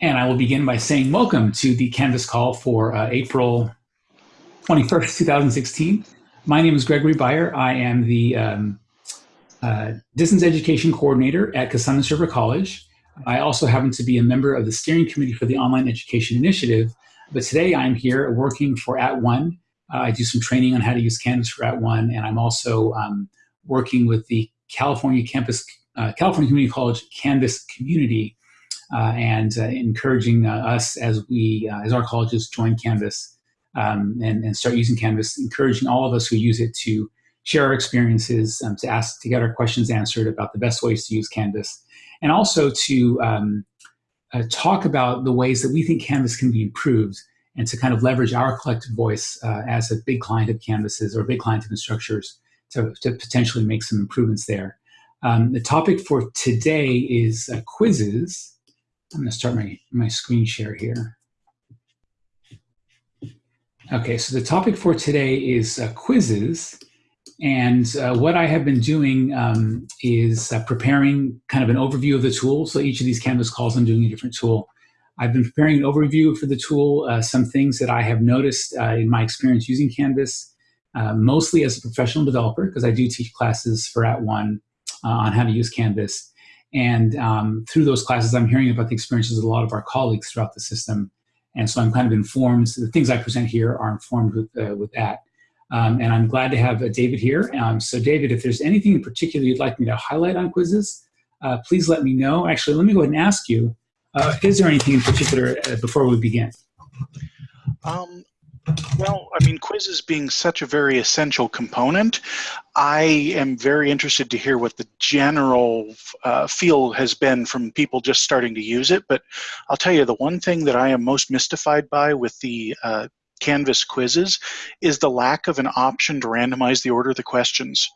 And I will begin by saying welcome to the Canvas call for uh, April 21st, 2016. My name is Gregory Beyer. I am the um, uh, Distance Education Coordinator at Cosumnes River College. I also happen to be a member of the steering committee for the Online Education Initiative, but today I'm here working for At @ONE. Uh, I do some training on how to use Canvas for At @ONE, and I'm also um, working with the California Campus, uh, California Community College Canvas community and uh, encouraging uh, us as we, as our colleges join Canvas um, and, and start using Canvas, encouraging all of us who use it to share our experiences, um, to ask, to get our questions answered about the best ways to use Canvas, and also to um, uh, talk about the ways that we think Canvas can be improved and to kind of leverage our collective voice uh, as a big client of Canvases or a big client of Instructures to, to potentially make some improvements there. Um, the topic for today is uh, quizzes. I'm going to start my, my screen share here. Okay, so the topic for today is uh, quizzes. And uh, what I have been doing um, is uh, preparing kind of an overview of the tool. So each of these Canvas calls, I'm doing a different tool. I've been preparing an overview for the tool, uh, some things that I have noticed uh, in my experience using Canvas, uh, mostly as a professional developer, because I do teach classes for At @ONE on how to use Canvas. And um, through those classes, I'm hearing about the experiences of a lot of our colleagues throughout the system. And so I'm kind of informed, the things I present here are informed with, uh, with that. Um, and I'm glad to have uh, David here. Um, so David, if there's anything in particular you'd like me to highlight on quizzes, uh, please let me know. Actually, let me go ahead and ask you, uh, is there anything in particular uh, before we begin? Um, well, I mean, quizzes being such a very essential component, I am very interested to hear what the general uh, feel has been from people just starting to use it. But I'll tell you, the one thing that I am most mystified by with the uh, Canvas quizzes is the lack of an option to randomize the order of the questions.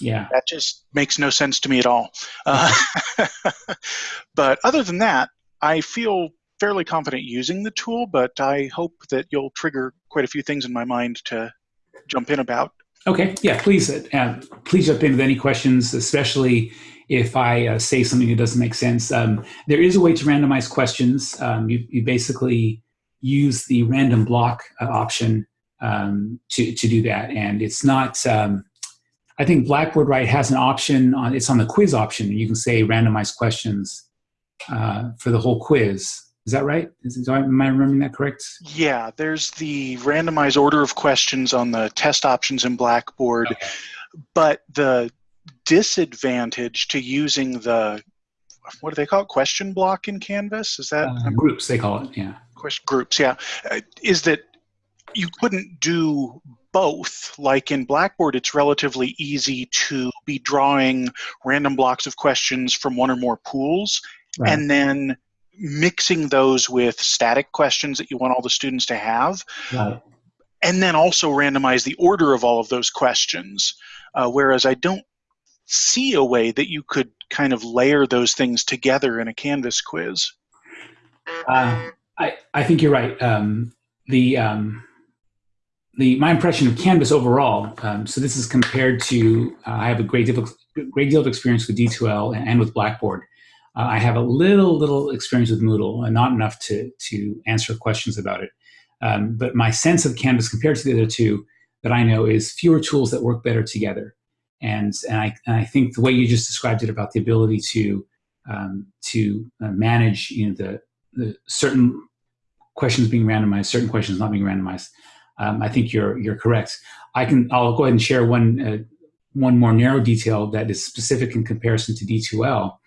Yeah. That just makes no sense to me at all. Uh, but other than that, I feel fairly confident using the tool, but I hope that you'll trigger quite a few things in my mind to jump in about. Okay, yeah, please, uh, please jump in with any questions, especially if I uh, say something that doesn't make sense. Um, there is a way to randomize questions. Um, you, you basically use the random block uh, option um, to, to do that. And it's not, um, I think Blackboard right has an option on, it's on the quiz option. You can say randomize questions uh, for the whole quiz. Is that right? Is, am I remembering that correct? Yeah, there's the randomized order of questions on the test options in Blackboard, okay. but the disadvantage to using the what do they call it? Question block in Canvas? Is that uh, groups? They call it. Yeah. Question groups. Yeah, uh, is that you couldn't do both. Like in Blackboard, it's relatively easy to be drawing random blocks of questions from one or more pools, right. and then mixing those with static questions that you want all the students to have. Right. And then also randomize the order of all of those questions. Uh, whereas I don't see a way that you could kind of layer those things together in a Canvas quiz. Uh, I, I think you're right. Um, the, um, the, my impression of Canvas overall, um, so this is compared to, uh, I have a great great deal of experience with D2L and with Blackboard. Uh, I have a little, little experience with Moodle, and not enough to, to answer questions about it. Um, but my sense of Canvas compared to the other two that I know is fewer tools that work better together. And, and, I, and I think the way you just described it about the ability to, um, to uh, manage you know, the, the certain questions being randomized, certain questions not being randomized, um, I think you're, you're correct. I can, I'll go ahead and share one, uh, one more narrow detail that is specific in comparison to D2L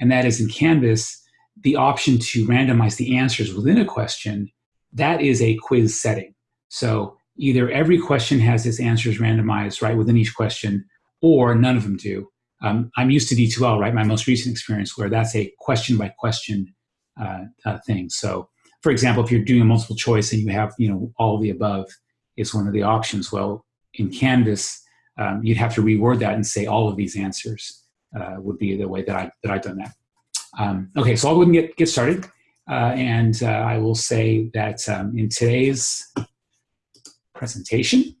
and that is in Canvas, the option to randomize the answers within a question, that is a quiz setting. So either every question has its answers randomized right within each question, or none of them do. Um, I'm used to D2L, right, my most recent experience, where that's a question by question uh, uh, thing. So for example, if you're doing a multiple choice and you have, you know, all the above is one of the options, well, in Canvas, um, you'd have to reword that and say all of these answers uh, would be the way that, I, that I've done that. Um, okay, so I'll go ahead and get, get started. Uh, and uh, I will say that um, in today's presentation,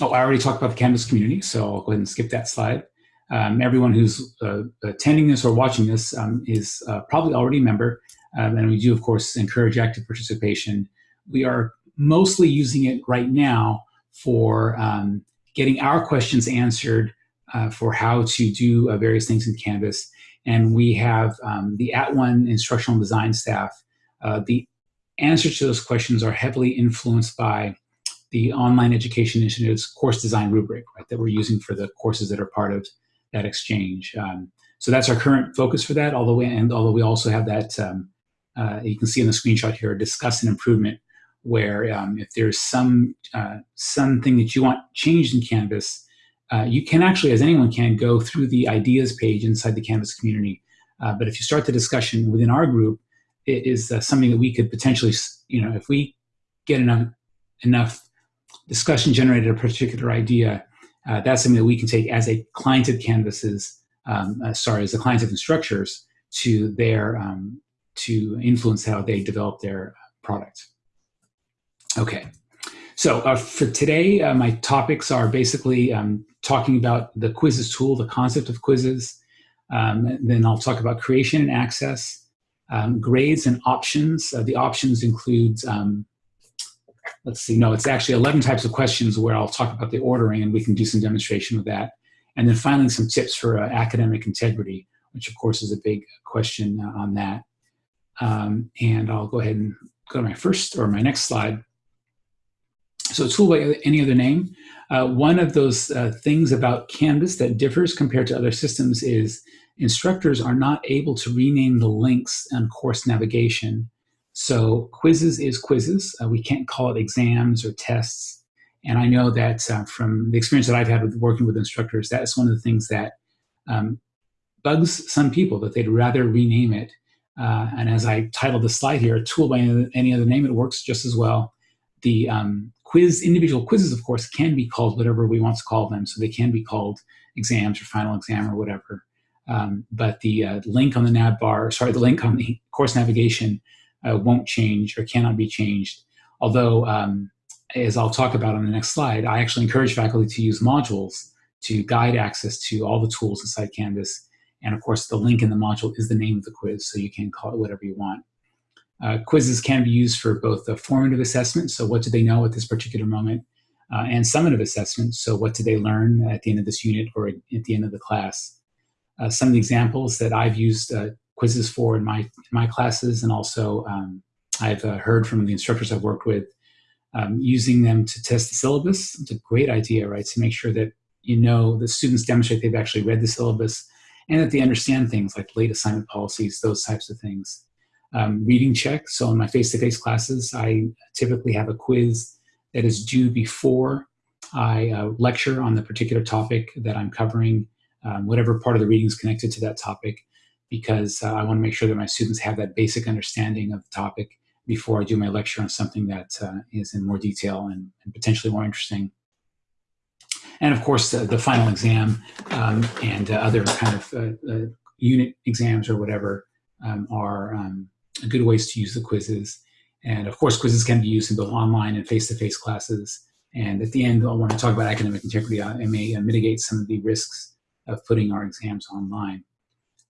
oh, I already talked about the Canvas community, so I'll go ahead and skip that slide. Um, everyone who's uh, attending this or watching this um, is uh, probably already a member, um, and we do, of course, encourage active participation. We are mostly using it right now for um, getting our questions answered uh, for how to do uh, various things in Canvas. And we have um, the At One instructional design staff. Uh, the answers to those questions are heavily influenced by the Online Education Initiative's course design rubric, right, that we're using for the courses that are part of that exchange. Um, so that's our current focus for that, although we, and although we also have that, um, uh, you can see in the screenshot here, discuss an improvement where um, if there's some uh, something that you want changed in Canvas, uh, you can actually, as anyone can, go through the ideas page inside the Canvas community. Uh, but if you start the discussion within our group, it is uh, something that we could potentially, you know, if we get enough enough discussion generated a particular idea, uh, that's something that we can take as a client of Canvases, um, uh, sorry, as a client of Instructure's to their um, to influence how they develop their product. Okay, so uh, for today, uh, my topics are basically um, talking about the quizzes tool, the concept of quizzes. Um, then I'll talk about creation and access, um, grades and options. Uh, the options includes, um, let's see, no, it's actually 11 types of questions where I'll talk about the ordering and we can do some demonstration with that. And then finally, some tips for uh, academic integrity, which of course is a big question uh, on that. Um, and I'll go ahead and go to my first or my next slide. So tool by any other name. Uh, one of those uh, things about Canvas that differs compared to other systems is instructors are not able to rename the links and course navigation. So quizzes is quizzes. Uh, we can't call it exams or tests. And I know that uh, from the experience that I've had with working with instructors, that's one of the things that um, bugs some people, that they'd rather rename it. Uh, and as I titled the slide here, a tool by any other name, it works just as well. The um, quiz, individual quizzes, of course, can be called whatever we want to call them. So they can be called exams or final exam or whatever. Um, but the uh, link on the nav bar, sorry, the link on the course navigation uh, won't change or cannot be changed. Although, um, as I'll talk about on the next slide, I actually encourage faculty to use modules to guide access to all the tools inside Canvas. And of course, the link in the module is the name of the quiz, so you can call it whatever you want. Uh, quizzes can be used for both the formative assessment, so what do they know at this particular moment, uh, and summative assessment, so what did they learn at the end of this unit or at the end of the class. Uh, some of the examples that I've used uh, quizzes for in my, in my classes, and also um, I've uh, heard from the instructors I've worked with, um, using them to test the syllabus. It's a great idea, right, to make sure that you know the students demonstrate they've actually read the syllabus and that they understand things like late assignment policies, those types of things um, reading check. So in my face-to-face -face classes, I typically have a quiz that is due before I uh, lecture on the particular topic that I'm covering, um, whatever part of the reading is connected to that topic, because uh, I want to make sure that my students have that basic understanding of the topic before I do my lecture on something that uh, is in more detail and, and, potentially more interesting. And of course, the, the final exam um, and uh, other kind of uh, uh, unit exams or whatever um, are um, good ways to use the quizzes. And of course, quizzes can be used in both online and face-to-face -face classes. And at the end, I talk about academic integrity, I may uh, mitigate some of the risks of putting our exams online.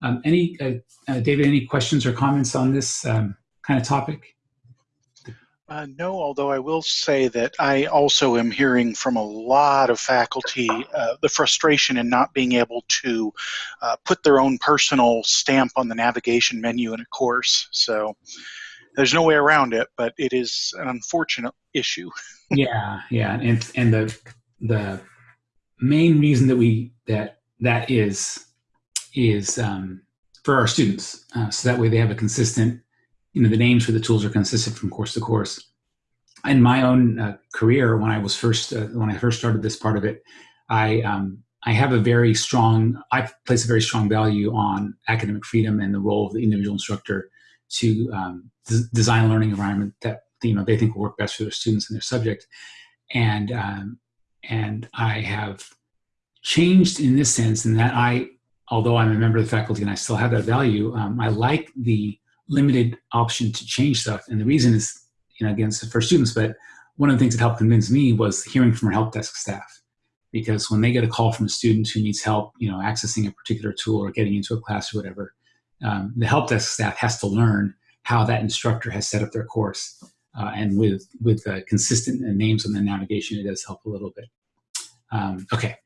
Um, any, uh, uh, David, any questions or comments on this um, kind of topic? Uh, no, although I will say that I also am hearing from a lot of faculty uh, the frustration in not being able to uh, put their own personal stamp on the navigation menu in a course. So there's no way around it, but it is an unfortunate issue. yeah, yeah, and and the the main reason that we that that is is um, for our students, uh, so that way they have a consistent you know, the names for the tools are consistent from course to course. In my own uh, career, when I was first, uh, when I first started this part of it, I, um, I have a very strong, I place a very strong value on academic freedom and the role of the individual instructor to um, design a learning environment that, you know, they think will work best for their students and their subject. And, um, and I have changed in this sense in that I, although I'm a member of the faculty and I still have that value, um, I like the limited option to change stuff. And the reason is, you know, again, for students, but one of the things that helped convince me was hearing from our help desk staff. because when they get a call from a student who needs help, you know, accessing a particular tool or getting into a class or whatever, um, the help desk staff has to learn how that instructor has set up their course. Uh, and with with uh, consistent names on the navigation, it does help a little bit. Um, okay.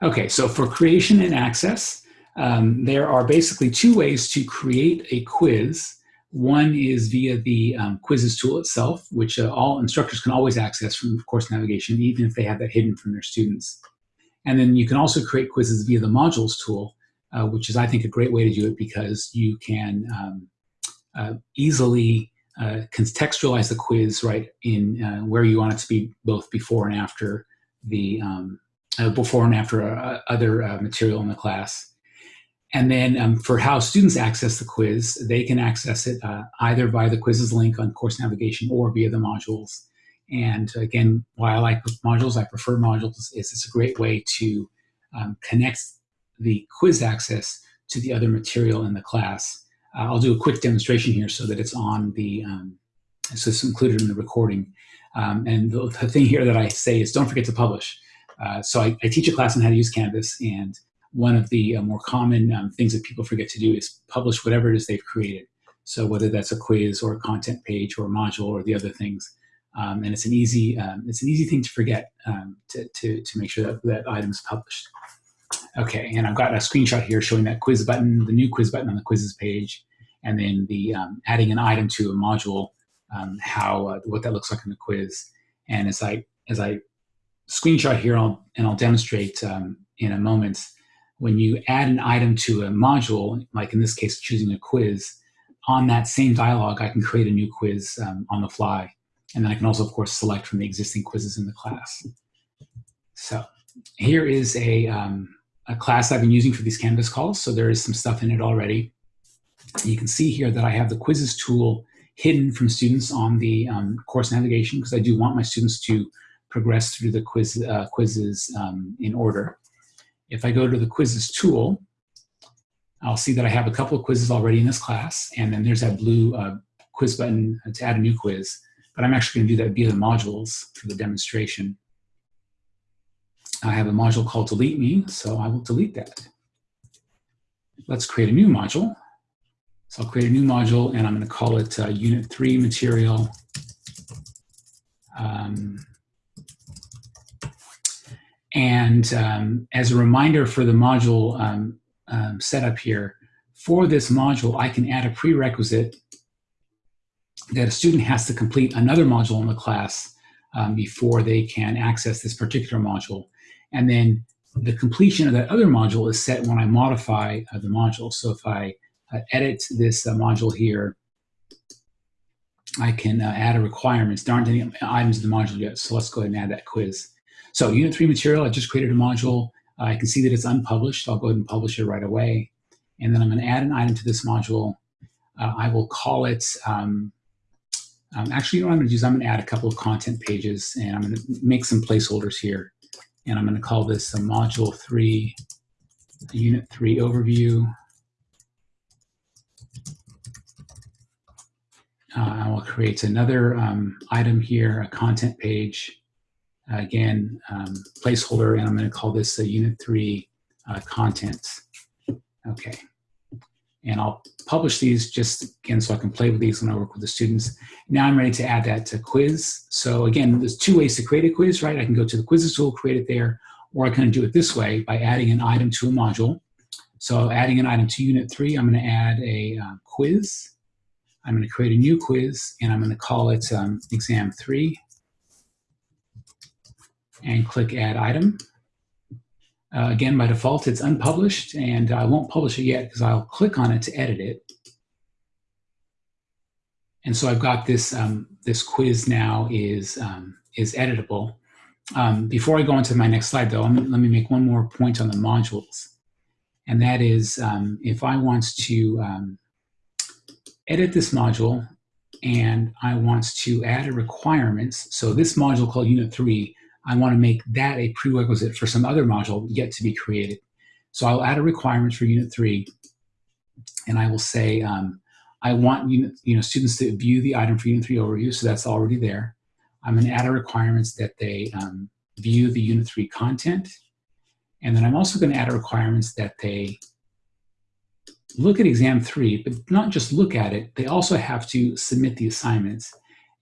Okay, so for creation and access, um, there are basically two ways to create a quiz. One is via the um, quizzes tool itself, which uh, all instructors can always access from course navigation, even if they have that hidden from their students. And then you can also create quizzes via the modules tool, uh, which is, I think, a great way to do it because you can um, uh, easily uh, contextualize the quiz right in uh, where you want it to be both before and after the um, uh, before and after other material in the class. And then um, for how students access the quiz, they can access it uh, either via the quizzes link on course navigation or via the modules. And again, why I like modules, I prefer modules, is it's a great way to um, connect the quiz access to the other material in the class. Uh, I'll do a quick demonstration here so that it's on the, um, so it's included in the recording. Um, and the, the, thing here that I say is don't forget to publish. Uh, so I, I, teach a class on how to use Canvas and one of the uh, more common um, things that people forget to do is publish whatever it is they've created. So whether that's a quiz or a content page or a module or the other things. Um, and it's an easy um, it's an easy thing to forget um, to, to, to make sure that that item is published. Okay, and I've got a screenshot here showing that quiz button, the new quiz button on the quizzes page, and then the um, adding an item to a module, um, how uh, what that looks like in the quiz. And as I as I screenshot here, I'll, and I'll demonstrate in a moment when you add an item to a module, like in this case, choosing a quiz, on that same dialog, I can create a new quiz um, on the fly. And then I can also, of course, select from the existing quizzes in the class. So here is a, um, a class I've been using for these Canvas calls. So there is some stuff in it already. You can see here that I have the quizzes tool hidden from students on the um, course navigation because I do want my students to progress through the quiz, uh, quizzes um, in order. If I go to the quizzes tool, I'll see that I have a couple of quizzes already in this class, and then there's that blue uh, quiz button to add a new quiz. But I'm actually going to do that via the modules for the demonstration. I have a module called delete me, so I will delete that. Let's create a new module. So I'll create a new module, and I'm going to call it uh, Unit 3 Material um, and um, as a reminder for the module um, um, setup here, for this module, I can add a prerequisite that a student has to complete another module in the class um, before they can access this particular module. And then the completion of that other module is set when I modify uh, the module. So if I uh, edit this uh, module here, I can uh, add a requirements. There aren't any items in the module yet, so let's go ahead and add that quiz. So unit three material, I just created a module. I can see that it's unpublished. I'll go ahead and publish it right away. And then I'm gonna add an item to this module. Uh, I will call it, um, um, actually what I'm gonna do is I'm gonna add a couple of content pages and I'm gonna make some placeholders here. And I'm gonna call this a module three, unit three overview. Uh, I will create another um, item here, a content page. Again, um, placeholder, and I'm going to call this a Unit 3 uh, contents. Okay. And I'll publish these just again so I can play with these when I work with the students. Now I'm ready to add that to quiz. So again, there's two ways to create a quiz, right? I can go to the quizzes tool, create it there, or I can do it this way by adding an item to a module. So adding an item to unit three, I'm going to add a uh, quiz. I'm going to create a new quiz, and I'm going to call it um, exam three and click Add Item. Uh, again, by default, it's unpublished, and I won't publish it yet because I'll click on it to edit it. And so I've got this, um, this quiz now is, um, is editable. Um, before I go on to my next slide, though, let me make one more point on the modules. And that is, um, if I want to um, edit this module and I want to add a requirements, so this module called Unit 3 I want to make that a prerequisite for some other module yet to be created. So I'll add a requirement for Unit 3, and I will say um, I want unit, you know, students to view the item for Unit 3 overview, so that's already there. I'm going to add a requirements that they um, view the Unit 3 content. And then I'm also going to add a requirements that they look at exam three, but not just look at it, they also have to submit the assignments.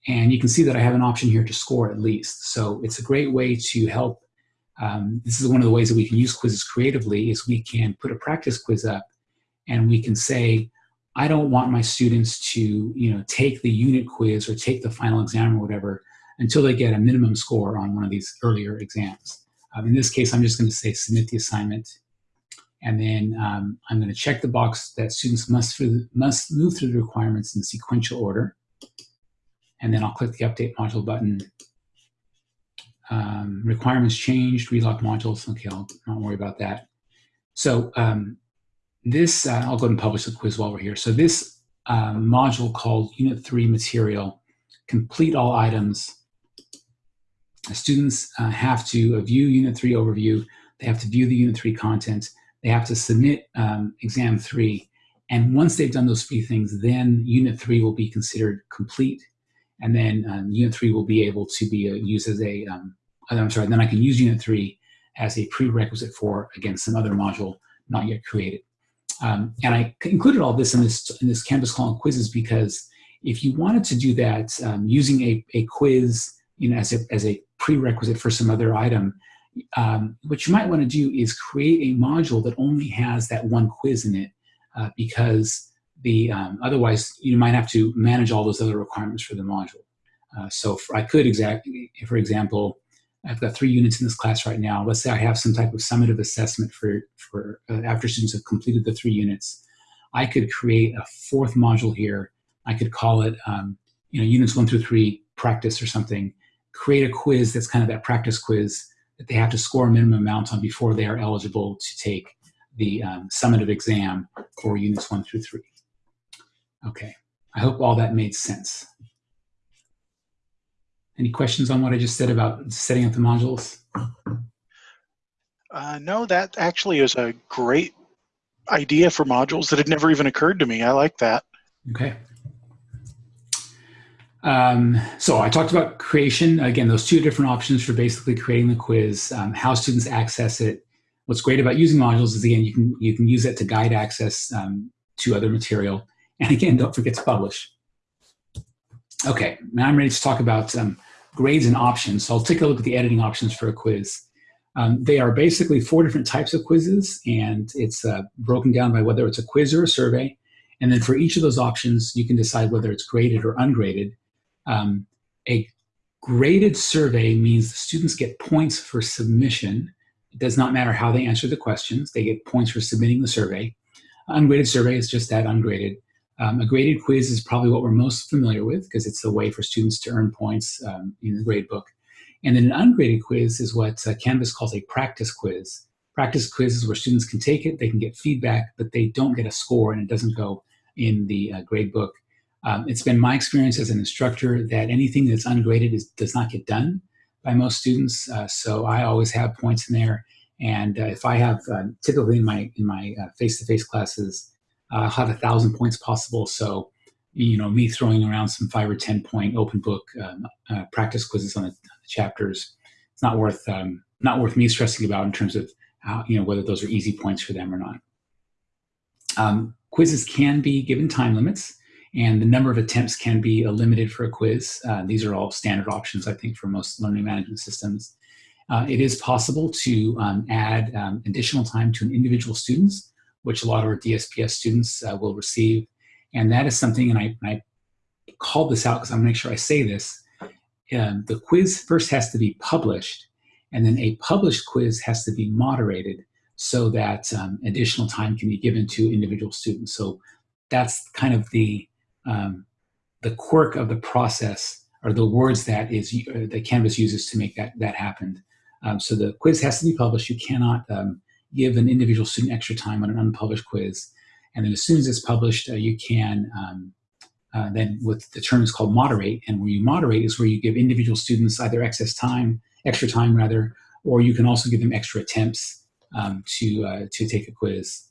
And you can see that I have an option here to score at least. So it's a great way to help. Um, this is one of the ways that we can use quizzes creatively is we can put a practice quiz up and we can say, I don't want my students to you know, take the unit quiz or take the final exam or whatever until they get a minimum score on one of these earlier exams. Um, in this case, I'm just going to say submit the assignment and then um, I'm going to check the box that students must, through, must move through the requirements in sequential order. And then I'll click the Update Module button. Um, requirements changed, relock modules. Okay, I'll not worry about that. So um, this, uh, I'll go ahead and publish the quiz while we're here. So this uh, module called Unit 3 Material, complete all items. Students uh, have to view Unit 3 overview. They have to view the Unit 3 content they have to submit um, exam three. And once they've done those three things, then unit three will be considered complete. And then um, unit three will be able to be uh, used as a. am um, sorry, then I can use unit three as a prerequisite for, again, some other module not yet created. Um, and I included all this in this, in this Canvas column quizzes because if you wanted to do that um, using a, a quiz you know, as, a, as a prerequisite for some other item, um, what you might want to do is create a module that only has that one quiz in it uh, because the um, otherwise you might have to manage all those other requirements for the module. Uh, so for, I could exactly, for example, I've got three units in this class right now. Let's say I have some type of summative assessment for, for uh, after students have completed the three units. I could create a fourth module here. I could call it, um, you know, units one through three practice or something. Create a quiz that's kind of that practice quiz that they have to score a minimum amount on before they are eligible to take the um, summative exam for units one through three. Okay, I hope all that made sense. Any questions on what I just said about setting up the modules? Uh, no, that actually is a great idea for modules that had never even occurred to me. I like that. Okay. Um, so I talked about creation. Again, those two different options for basically creating the quiz, um, how students access it. What's great about using modules is, again, you can, you can use it to guide access um, to other material. And again, don't forget to publish. Okay, now I'm ready to talk about um, grades and options. So I'll take a look at the editing options for a quiz. Um, they are basically four different types of quizzes, and it's uh, broken down by whether it's a quiz or a survey. And then for each of those options, you can decide whether it's graded or ungraded. Um, a graded survey means the students get points for submission. It does not matter how they answer the questions. They get points for submitting the survey. Ungraded survey is just that, ungraded. Um, a graded quiz is probably what we're most familiar with because it's a way for students to earn points um, in the grade book. And then an ungraded quiz is what uh, Canvas calls a practice quiz. Practice quiz is where students can take it, they can get feedback, but they don't get a score and it doesn't go in the uh, grade book. Um, it's been my experience as an instructor that anything that's ungraded is, does not get done by most students. Uh, so I always have points in there. And uh, if I have, uh, typically in my in my uh, face-to-face -face classes, I'll have a thousand points possible. So, you know, me throwing around some five or 10 point open book um, uh, practice quizzes on the, the, chapters, it's not worth, um, not worth me stressing about in terms of how, you know, whether those are easy points for them or not. Um, quizzes can be given time limits and the number of attempts can be limited for a quiz. Uh, these are all standard options, I think, for most learning management systems. Uh, it is possible to um, add um, additional time to an individual students, which a lot of our DSPS students uh, will receive. And that is something, and I, I called this out because I'm gonna make sure I say this. Um, the quiz first has to be published, and then a published quiz has to be moderated so that um, additional time can be given to individual students. So that's kind of the um, the quirk of the process or the words that is uh, that Canvas uses to make that that happen. Um, so the quiz has to be published. You cannot um, give an individual student extra time on an unpublished quiz. And then as soon as it's published, uh, you can um, uh, then with the term is called moderate. And where you moderate is where you give individual students either excess time, extra time rather, or you can also give them extra attempts um, to uh, to take a quiz.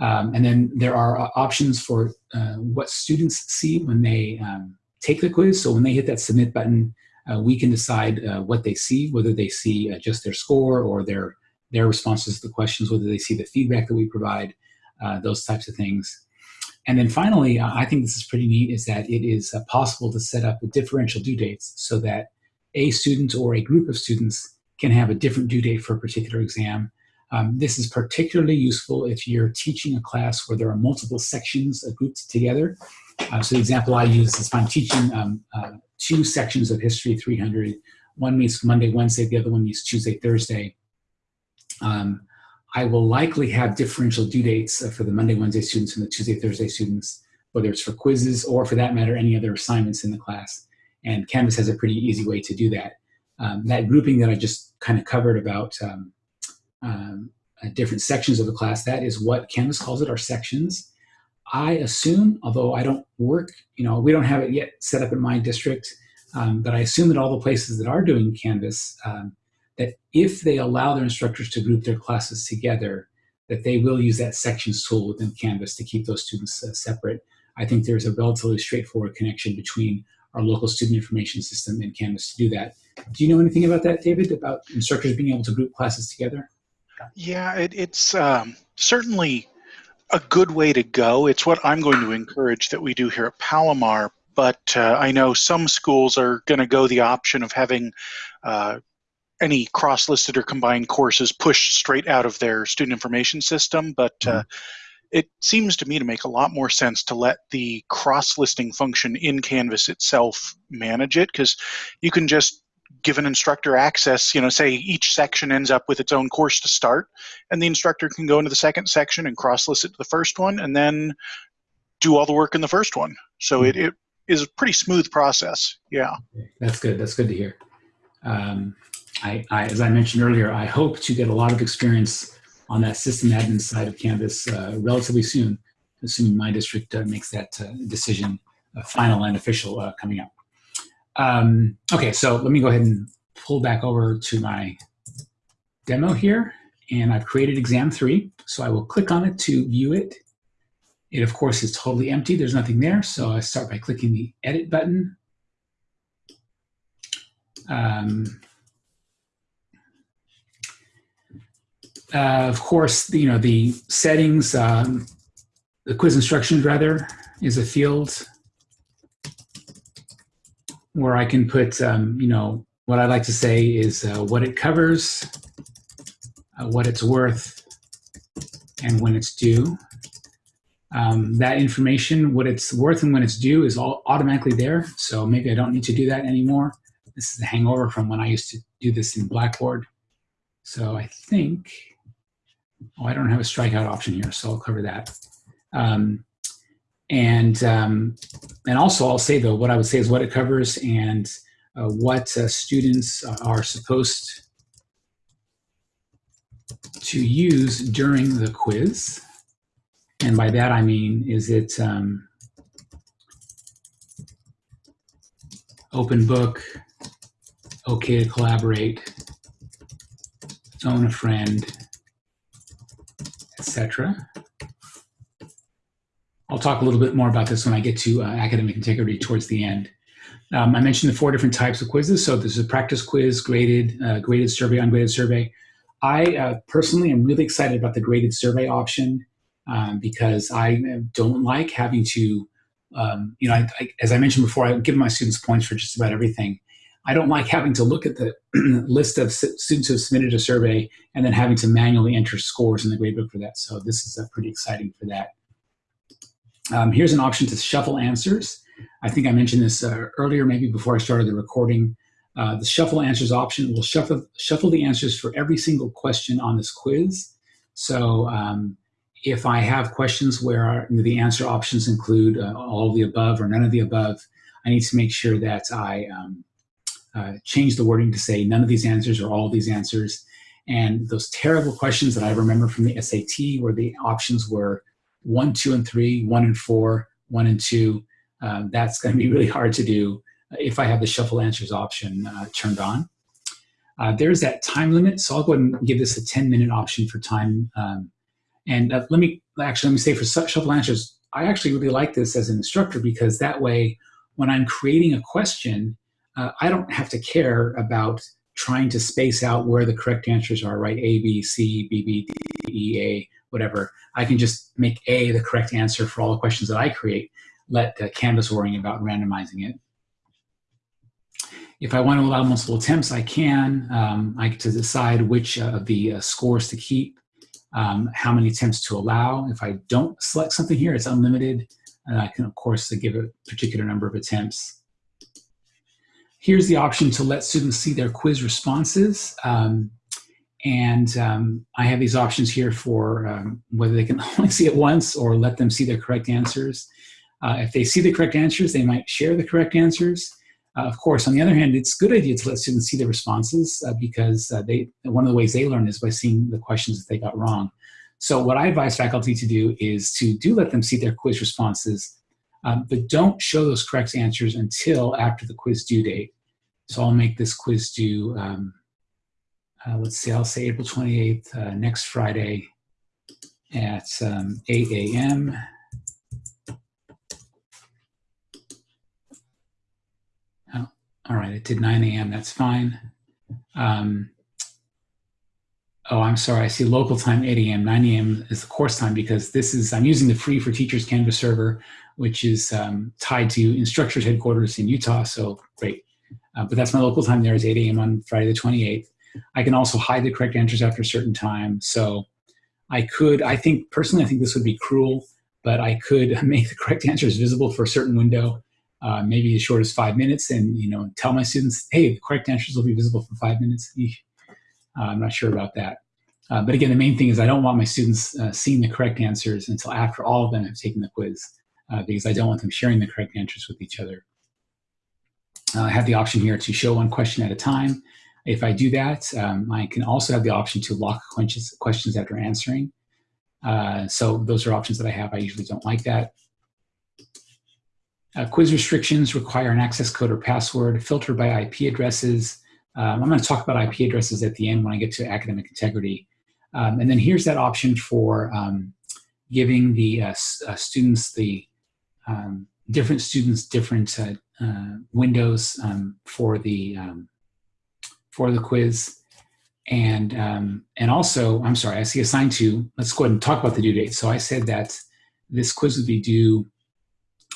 Um, and then there are uh, options for uh, what students see when they um, take the quiz. So when they hit that submit button, uh, we can decide what they see, whether they see just their score or their their responses to the questions, whether they see the feedback that we provide, uh, those types of things. And then finally, uh, I think this is pretty neat, is that it is uh, possible to set up the differential due dates so that a student or a group of students can have a different due date for a particular exam. Um, this is particularly useful if you're teaching a class where there are multiple sections grouped together. Uh, so the example I use is if I'm teaching um, uh, two sections of History 300, one meets Monday, Wednesday, the other one meets Tuesday, Thursday. Um, I will likely have differential due dates for the Monday, Wednesday students and the Tuesday, Thursday students, whether it's for quizzes or for that matter, any other assignments in the class. And Canvas has a pretty easy way to do that. Um, that grouping that I just kind of covered about um, um, uh, different sections of the class, that is what Canvas calls it, our sections. I assume, although I don't work, you know, we don't have it yet set up in my district, um, but I assume that all the places that are doing Canvas, um, that if they allow their instructors to group their classes together, that they will use that sections tool within Canvas to keep those students uh, separate. I think there's a relatively straightforward connection between our local student information system and Canvas to do that. Do you know anything about that, David, about instructors being able to group classes together? Yeah, it, it's um, certainly a good way to go. It's what I'm going to encourage that we do here at Palomar. But uh, I know some schools are going to go the option of having uh, any cross-listed or combined courses pushed straight out of their student information system. But uh, mm-hmm. it seems to me to make a lot more sense to let the cross-listing function in Canvas itself manage it because you can just give an instructor access, you know, say each section ends up with its own course to start, and the instructor can go into the second section and cross-list it to the first one, and then do all the work in the first one. So mm-hmm. it, it is a pretty smooth process. Yeah. That's good. That's good to hear. Um, I, I, as I mentioned earlier, I hope to get a lot of experience on that system admin side of Canvas uh, relatively soon, assuming my district uh, makes that uh, decision uh, final and official uh, coming up. Um, okay, so let me go ahead and pull back over to my demo here. And I've created exam three. So I will click on it to view it. It, of course, is totally empty. There's nothing there. So I start by clicking the edit button. Um, uh, of course, you know, the settings, um, the quiz instructions rather, is a field where I can put, um, you know, what I like to say is uh, what it covers, uh, what it's worth, and when it's due. Um, that information, what it's worth and when it's due is all automatically there. So maybe I don't need to do that anymore. This is a hangover from when I used to do this in Blackboard. So I think, oh, I don't have a strikeout option here, so I'll cover that. Um, and um, and also I'll say though what I would say is what it covers and uh, what uh, students are supposed to use during the quiz. And by that I mean is it um, open book, okay to collaborate, phone a friend, etc. I'll talk a little bit more about this when I get to uh, academic integrity towards the end. Um, I mentioned the four different types of quizzes. So there's a practice quiz, graded, uh, graded survey, ungraded survey. I uh, personally am really excited about the graded survey option um, because I don't like having to, um, you know, I, I, as I mentioned before, I give my students points for just about everything. I don't like having to look at the list of students who have submitted a survey and then having to manually enter scores in the gradebook for that. So this is uh, pretty exciting for that. Um, here's an option to shuffle answers. I think I mentioned this uh, earlier, maybe before I started the recording. Uh, the shuffle answers option will shuffle, shuffle the answers for every single question on this quiz. So um, if I have questions where the answer options include uh, all of the above or none of the above, I need to make sure that I um, uh, change the wording to say none of these answers or all of these answers. And those terrible questions that I remember from the SAT where the options were one, two, and three, one and four, one and two. Um, that's going to be really hard to do if I have the shuffle answers option uh, turned on. Uh, there's that time limit, so I'll go ahead and give this a 10 minute option for time. Um, and uh, let me actually let me say for shuffle answers, I actually really like this as an instructor because that way, when I'm creating a question, uh, I don't have to care about trying to space out where the correct answers are, right? A, B, C, B, B, D, E, A, whatever. I can just make A the correct answer for all the questions that I create, let uh, Canvas worrying about randomizing it. If I want to allow multiple attempts, I can. Um, I get to decide which uh, of the uh, scores to keep, um, how many attempts to allow. If I don't select something here, it's unlimited. And I can, of course, give a particular number of attempts. Here's the option to let students see their quiz responses. Um, and um, I have these options here for um, whether they can only see it once or let them see their correct answers. Uh, if they see the correct answers, they might share the correct answers. Uh, of course, on the other hand, it's a good idea to let students see the responses uh, because uh, they one of the ways they learn is by seeing the questions that they got wrong. So what I advise faculty to do is to do let them see their quiz responses, um, but don't show those correct answers until after the quiz due date. So I'll make this quiz due, um, uh, let's see, I'll say April 28th, uh, next Friday at um, 8 a.m. All right, it did 9 a.m. That's fine. Um, oh, I'm sorry. I see local time 8 a.m. 9 a.m. is the course time because this is, I'm using the free for teachers Canvas server, which is um, tied to Instructure's headquarters in Utah. So great. Uh, but that's my local time there is 8 a.m. on Friday the 28th. I can also hide the correct answers after a certain time. So I could, I think, personally, I think this would be cruel, but I could make the correct answers visible for a certain window uh, maybe as short as five minutes and you know tell my students hey the correct answers will be visible for five minutes uh, i'm not sure about that uh, but again the main thing is i don't want my students uh, seeing the correct answers until after all of them have taken the quiz uh, because i don't want them sharing the correct answers with each other. Uh, i have the option here to show one question at a time. If i do that um, i can also have the option to lock questions, after answering. So those are options that i have. I usually don't like that. Uh, quiz restrictions require an access code or password, filtered by IP addresses. Um, I'm going to talk about IP addresses at the end when I get to academic integrity. Um, and then here's that option for um, giving the uh, uh, students the um, different students different uh, uh, windows um, for the um, for the quiz. And and also, I'm sorry, I see assigned to. Let's go ahead and talk about the due date. So I said that this quiz would be due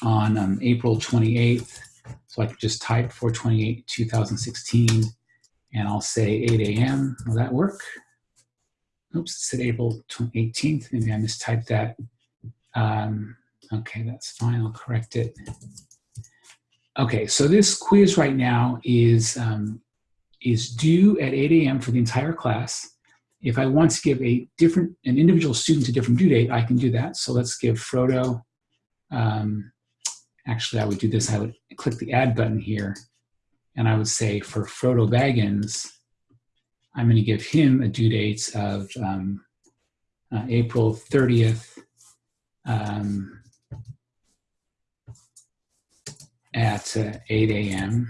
on um, April 28th. So I can just type 428 2016 and I'll say 8 a.m. Will that work? Oops, it said April 18th. Maybe I mistyped that. Um, okay, that's fine. I'll correct it. Okay, so this quiz right now is, um, is due at 8 a.m. for the entire class. If I want to give a different, an individual student a different due date, I can do that. So let's give Frodo um, actually I would do this, I would click the add button here and I would say for Frodo Baggins, I'm going to give him a due date of um, uh, April 30th um, at uh, 8 a.m.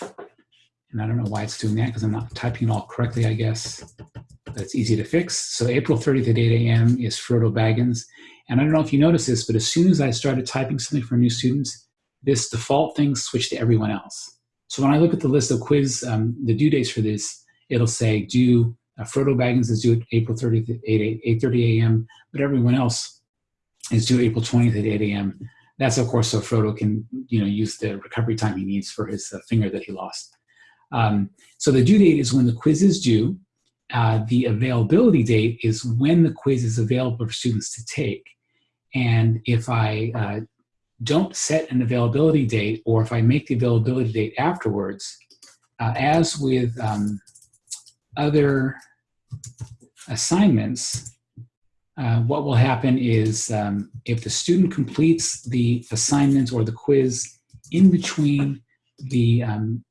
And I don't know why it's doing that because I'm not typing it all correctly, I guess. It's easy to fix. So April 30th at 8 a.m. is Frodo Baggins. And I don't know if you noticed this, but as soon as I started typing something for new students, this default thing switched to everyone else. So when I look at the list of quiz, um, the due dates for this, it'll say due, uh, Frodo Baggins is due April 30th at 8, 8.30 a.m., but everyone else is due April 20th at 8 a.m. That's of course so Frodo can you know use the recovery time he needs for his uh, finger that he lost. Um, so the due date is when the quiz is due. Uh, the availability date is when the quiz is available for students to take. And if I uh, don't set an availability date, or if I make the availability date afterwards, uh, as with um, other assignments, uh, what will happen is um, if the student completes the assignment or the quiz in between the um,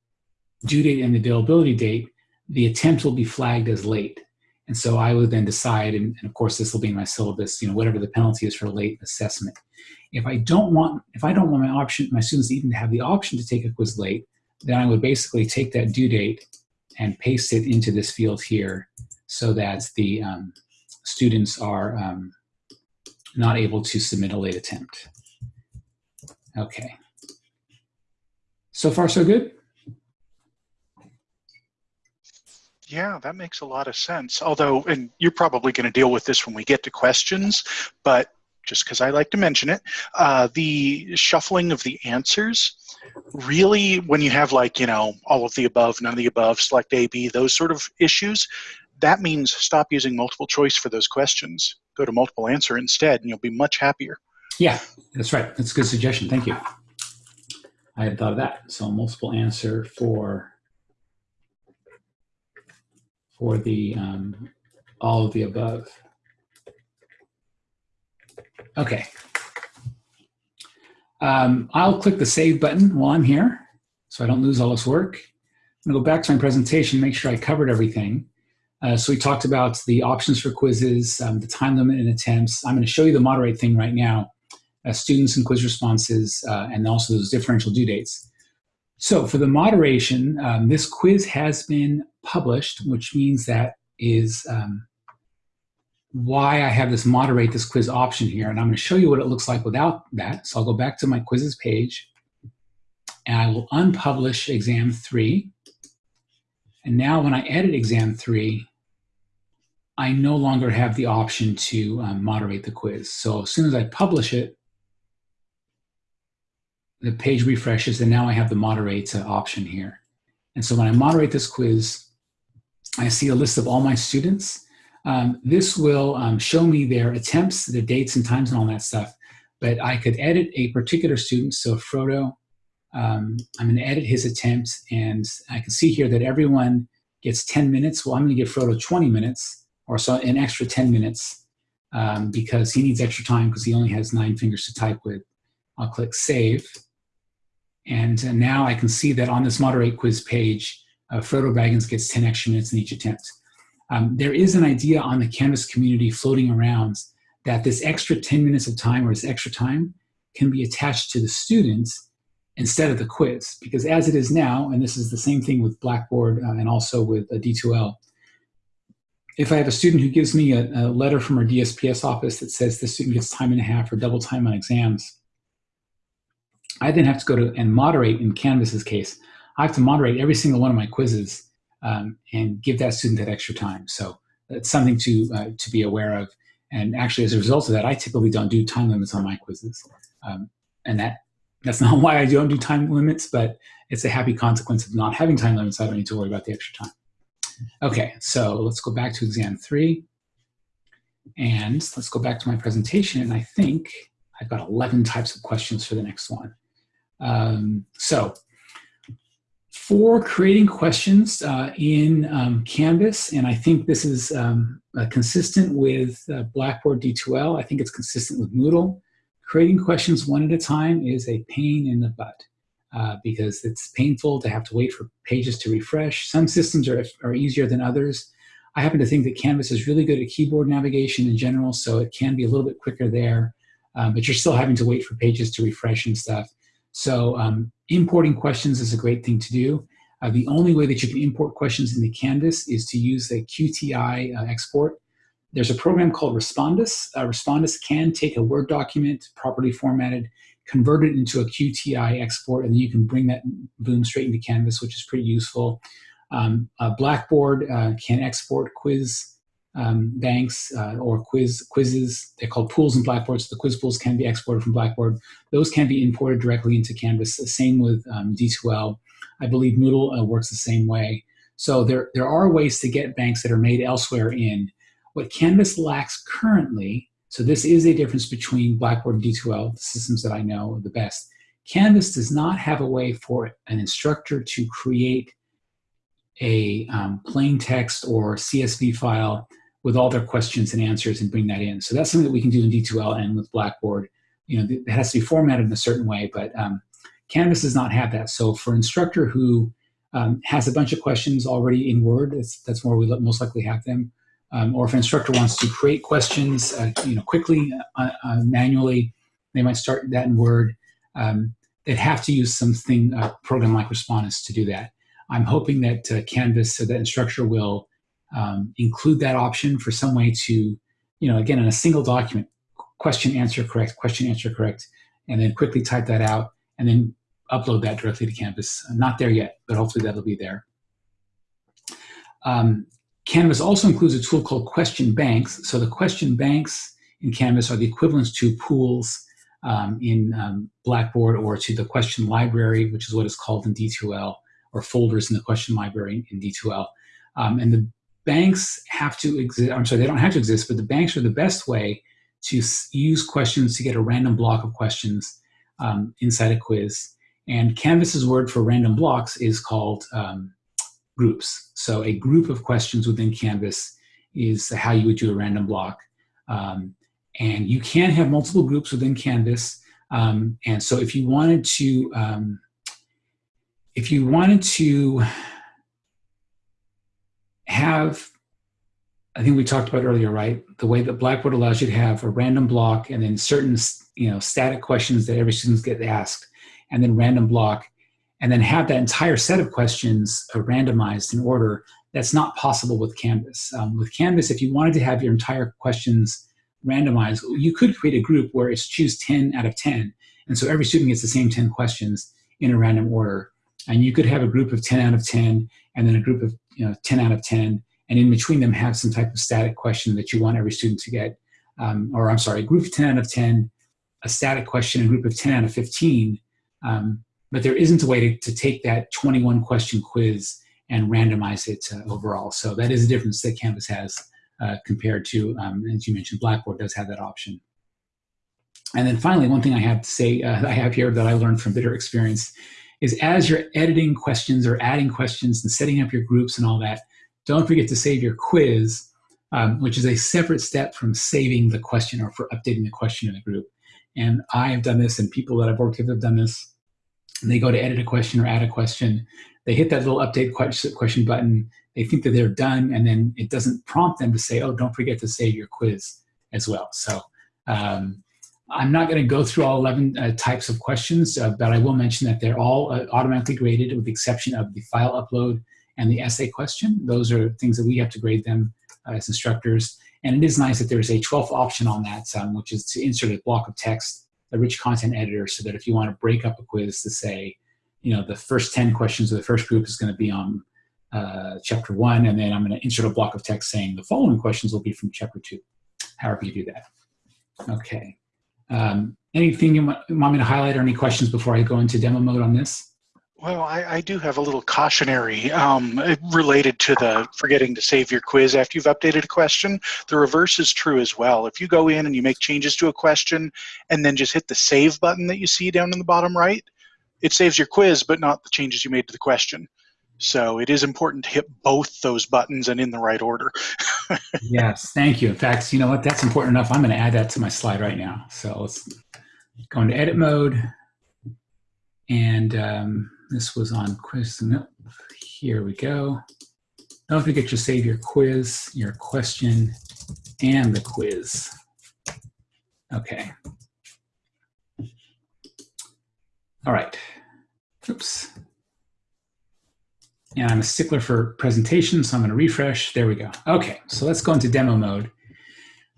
due date and the availability date, the attempt will be flagged as late. And so I would then decide, and, and, of course this will be in my syllabus, you know, whatever the penalty is for late assessment. If I don't want, if I don't want my option, my students even to have the option to take a quiz late, then I would basically take that due date and paste it into this field here so that the um, students are um, not able to submit a late attempt. Okay. So far, so good? Yeah, that makes a lot of sense. Although, and you're probably going to deal with this when we get to questions, but just because I like to mention it, uh, the shuffling of the answers really, when you have like, you know, all of the above, none of the above, select A, B, those sort of issues, that means stop using multiple choice for those questions. Go to multiple answer instead, and you'll be much happier. Yeah, that's right. That's a good suggestion. Thank you. I had thought of that. So multiple answer for for the um, all of the above. Okay. Um, I'll click the save button while I'm here so I don't lose all this work. I'm gonna go back to my presentation, make sure I covered everything. Uh, so we talked about the options for quizzes, um, the time limit and attempts. I'm gonna show you the moderate thing right now, uh, students and quiz responses, uh, and also those differential due dates. So for the moderation, um, this quiz has been published, which means that is um, why I have this moderate this quiz option here. And I'm going to show you what it looks like without that. So I'll go back to my quizzes page and I will unpublish exam three. And now when I edit exam three, I no longer have the option to um, moderate the quiz. So as soon as I publish it, the page refreshes and now I have the moderate uh, option here. And so when I moderate this quiz, I see a list of all my students um, this will um, show me their attempts, the dates and times and all that stuff. But I could edit a particular student. So Frodo, um, I'm going to edit his attempt. And I can see here that everyone gets 10 minutes. Well, I'm going to give Frodo 20 minutes or so an extra 10 minutes um, because he needs extra time because he only has nine fingers to type with. I'll click Save. And uh, now I can see that on this Moderate quiz page, uh, Frodo Baggins gets 10 extra minutes in each attempt. Um, there is an idea on the Canvas community floating around that this extra 10 minutes of time or this extra time can be attached to the students instead of the quiz. Because as it is now, and this is the same thing with Blackboard uh, and also with a D2L, if I have a student who gives me a, a, letter from our DSPS office that says the student gets time and a half or double time on exams, I then have to go to and moderate in Canvas's case. I have to moderate every single one of my quizzes um, and give that student that extra time. So it's something to, uh, to be aware of. And actually, as a result of that, I typically don't do time limits on my quizzes. Um, and that that's not why I don't do time limits, but it's a happy consequence of not having time limits. I don't need to worry about the extra time. Okay, so let's go back to exam three. And let's go back to my presentation. And I think I've got 11 types of questions for the next one. Um, so for creating questions uh, in um, Canvas, and I think this is um, uh, consistent with uh, Blackboard D2L. I think it's consistent with Moodle. Creating questions one at a time is a pain in the butt uh, because it's painful to have to wait for pages to refresh. Some systems are, are easier than others. I happen to think that Canvas is really good at keyboard navigation in general, so it can be a little bit quicker there, um, but you're still having to wait for pages to refresh and stuff. So um, importing questions is a great thing to do. Uh, the only way that you can import questions into Canvas is to use the QTI uh, export. There's a program called Respondus. Uh, Respondus can take a Word document, properly formatted, convert it into a QTI export, and then you can bring that boom straight into Canvas, which is pretty useful. Um, Blackboard uh, can export quiz um, banks uh, or quiz quizzes. They're called pools in Blackboard, so the quiz pools can be exported from Blackboard. Those can be imported directly into Canvas. The same with um, D2L. I believe Moodle uh, works the same way. So there, there are ways to get banks that are made elsewhere in. What Canvas lacks currently, so this is a difference between Blackboard and D2L, the systems that I know the best. Canvas does not have a way for an instructor to create a um, plain text or CSV file with all their questions and answers and bring that in. So that's something that we can do in D2L and with Blackboard. You know, it has to be formatted in a certain way, but um, Canvas does not have that. So for an instructor who um, has a bunch of questions already in Word, that's where we most likely have them. Um, or if an Instructure wants to create questions, uh, you know, quickly, uh, uh, manually, they might start that in Word. Um, they'd have to use something, a program like Respondus to do that. I'm hoping that uh, Canvas, so that instructor will um, include that option for some way to, you know, again, in a single document, question, answer, correct, question, answer, correct, and then quickly type that out and then upload that directly to Canvas. I'm not there yet, but hopefully that'll be there. Um, Canvas also includes a tool called question banks. So the question banks in Canvas are the equivalents to pools um, in um, Blackboard or to the question library, which is what is called in D2L, or folders in the question library in D2L. Um, and the banks have to exist, I'm sorry, they don't have to exist, but the banks are the best way to use questions to get a random block of questions um, inside a quiz. And Canvas's word for random blocks is called um, groups. So a group of questions within Canvas is how you would do a random block. Um, and you can have multiple groups within Canvas. Um, and so if you wanted to, um, if you wanted to have, I think we talked about earlier, right? The way that Blackboard allows you to have a random block and then certain, you know, static questions that every student gets asked, and then random block, and then have that entire set of questions uh, randomized in order. That's not possible with Canvas. Um, with Canvas, if you wanted to have your entire questions randomized, you could create a group where it's choose 10 out of 10. And so every student gets the same 10 questions in a random order. And you could have a group of 10 out of 10 and then a group of you know 10 out of 10. And in between them have some type of static question that you want every student to get. Um, or I'm sorry, a group of 10 out of 10, a static question, a group of 10 out of 15. Um, but there isn't a way to, to take that 21 question quiz and randomize it overall. So that is a difference that Canvas has uh, compared to, um, as you mentioned, Blackboard does have that option. And then finally, one thing I have to say uh, I have here that I learned from bitter experience is as you're editing questions or adding questions and setting up your groups and all that, don't forget to save your quiz, um, which is a separate step from saving the question or for updating the question in the group. And I have done this and people that I've worked with have done this. And they go to edit a question or add a question. They hit that little update question button they think that they're done and then it doesn't prompt them to say, oh, don't forget to save your quiz as well. So um, I'm not going to go through all 11 uh, types of questions, uh, but I will mention that they're all uh, automatically graded with the exception of the file upload and the essay question. Those are things that we have to grade them uh, as instructors. And it is nice that there's a 12th option on that, um, which is to insert a block of text, a rich content editor, so that if you want to break up a quiz to say, you know, the first 10 questions of the first group is going to be on uh, chapter one, and then I'm going to insert a block of text saying the following questions will be from chapter two, however you do that. Okay. Um, anything you want me to highlight or any questions before I go into demo mode on this? Well, I, I do have a little cautionary um, related to the forgetting to save your quiz after you've updated a question. The reverse is true as well. If you go in and you make changes to a question and then just hit the save button that you see down in the bottom right, it saves your quiz, but not the changes you made to the question. So it is important to hit both those buttons and in the right order. yes, thank you. In fact, you know what? That's important enough. I'm going to add that to my slide right now. So let's go into edit mode. And um, this was on quiz. Nope. Here we go. Don't forget to save your quiz, your question, and the quiz. Okay. All right. Oops. And I'm a stickler for presentation, so I'm going to refresh. There we go. Okay, so let's go into demo mode.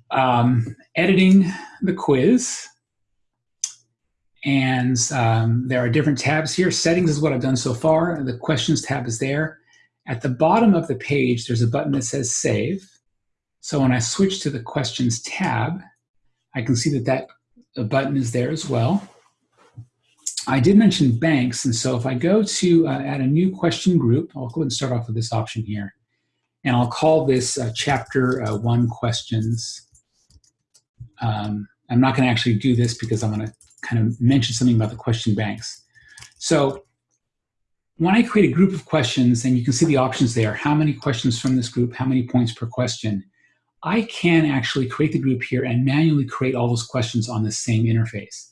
Um, editing the quiz. And um, there are different tabs here. Settings is what I've done so far. The questions tab is there. At the bottom of the page, there's a button that says save. So when I switch to the questions tab, I can see that that button is there as well. I did mention banks, and so if I go to uh, add a new question group, I'll go ahead and start off with this option here. And I'll call this uh, chapter uh, one questions. Um, I'm not gonna actually do this because I'm gonna kind of mention something about the question banks. So when I create a group of questions, and you can see the options there, how many questions from this group, how many points per question, I can actually create the group here and manually create all those questions on the same interface.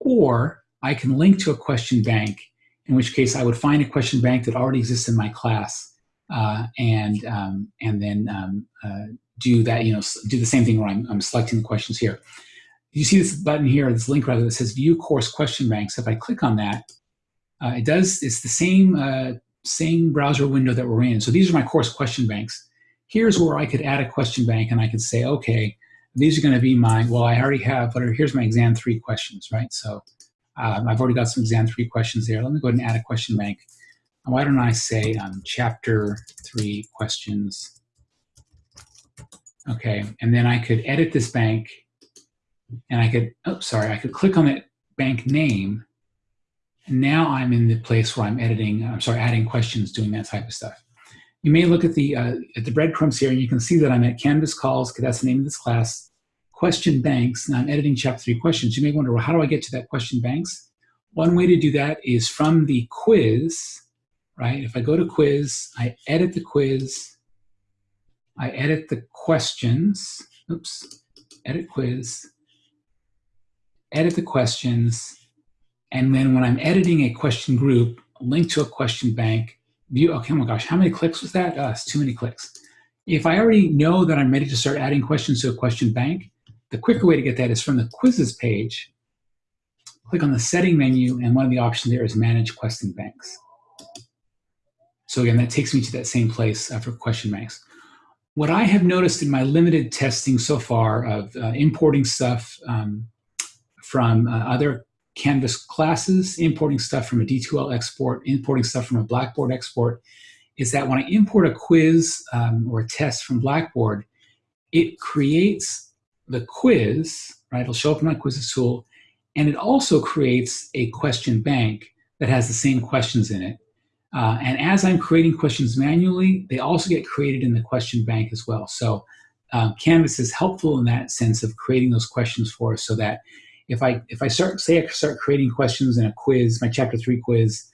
Or I can link to a question bank, in which case I would find a question bank that already exists in my class uh, and, um, and then um, uh, do that, you know, do the same thing where I'm, I'm selecting the questions here. You see this button here, this link rather, that says View Course Question Banks. If I click on that, uh, it does, it's the same, uh, same browser window that we're in. So these are my course question banks. Here's where I could add a question bank and I could say, okay, these are gonna be my, well, I already have, but here's my exam three questions, right? So um, I've already got some exam three questions there. Let me go ahead and add a question bank why don't I say um, chapter three questions? Okay, and then I could edit this bank and I could, oh, sorry, I could click on that bank name. And now I'm in the place where I'm editing, I'm sorry, adding questions, doing that type of stuff. You may look at the, uh, at the breadcrumbs here and you can see that I'm at Canvas calls, because that's the name of this class, question banks, and I'm editing chapter three questions. You may wonder, well, how do I get to that question banks? One way to do that is from the quiz, right? If I go to quiz, I edit the quiz, I edit the questions, oops, edit quiz, edit the questions, and then when I'm editing a question group, link to a question bank, view, okay, oh my gosh, how many clicks was that? Oh, too many clicks. If I already know that I'm ready to start adding questions to a question bank, the quicker way to get that is from the quizzes page, click on the setting menu, and one of the options there is manage question banks. So again, that takes me to that same place uh, for question banks. What I have noticed in my limited testing so far of uh, importing stuff um, from uh, other Canvas classes, importing stuff from a D2L export, importing stuff from a Blackboard export, is that when I import a quiz um, or a test from Blackboard, it creates the quiz, right? It'll show up in my quizzes tool, and it also creates a question bank that has the same questions in it. Uh, and as I'm creating questions manually, they also get created in the question bank as well. So um, Canvas is helpful in that sense of creating those questions for us so that if I if I start say I start creating questions in a quiz, my chapter three quiz,